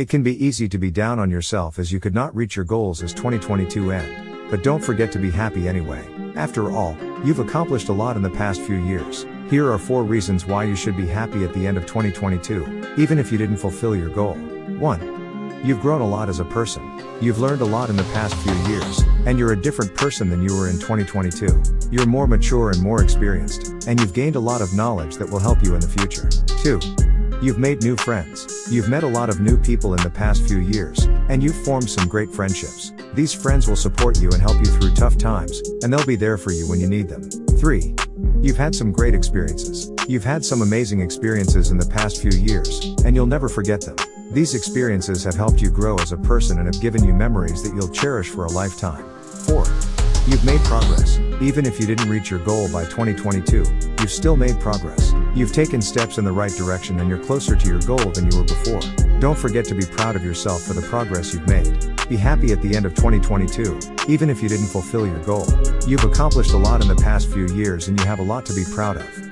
It can be easy to be down on yourself as you could not reach your goals as 2022 end. But don't forget to be happy anyway. After all, you've accomplished a lot in the past few years. Here are 4 reasons why you should be happy at the end of 2022, even if you didn't fulfill your goal. 1. You've grown a lot as a person. You've learned a lot in the past few years, and you're a different person than you were in 2022. You're more mature and more experienced, and you've gained a lot of knowledge that will help you in the future. 2. You've made new friends. You've met a lot of new people in the past few years, and you've formed some great friendships. These friends will support you and help you through tough times, and they'll be there for you when you need them. 3. You've had some great experiences. You've had some amazing experiences in the past few years, and you'll never forget them. These experiences have helped you grow as a person and have given you memories that you'll cherish for a lifetime. 4. You've made progress. Even if you didn't reach your goal by 2022, you've still made progress. You've taken steps in the right direction and you're closer to your goal than you were before. Don't forget to be proud of yourself for the progress you've made. Be happy at the end of 2022, even if you didn't fulfill your goal. You've accomplished a lot in the past few years and you have a lot to be proud of.